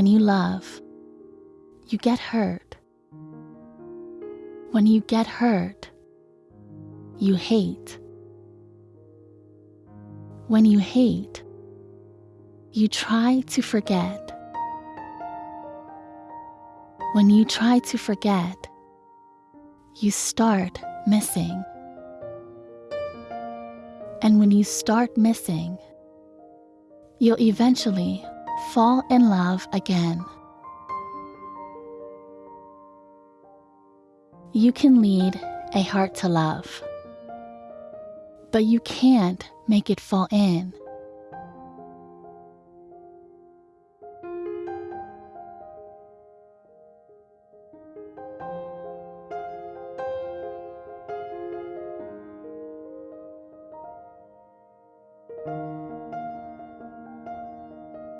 When you love, you get hurt. When you get hurt, you hate. When you hate, you try to forget. When you try to forget, you start missing. And when you start missing, you'll eventually fall in love again. You can lead a heart to love, but you can't make it fall in.